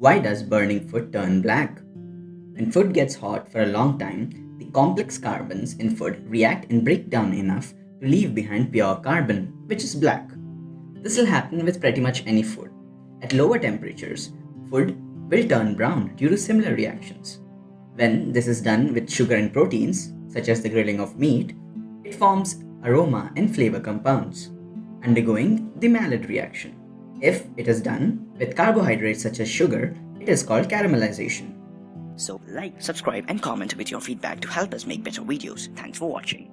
Why does burning food turn black? When food gets hot for a long time, the complex carbons in food react and break down enough to leave behind pure carbon, which is black. This will happen with pretty much any food. At lower temperatures, food will turn brown due to similar reactions. When this is done with sugar and proteins, such as the grilling of meat, it forms aroma and flavor compounds, undergoing the Maillard reaction. If it is done with carbohydrates such as sugar, it is called caramelization. So like, subscribe and comment with your feedback to help us make better videos. Thanks for watching.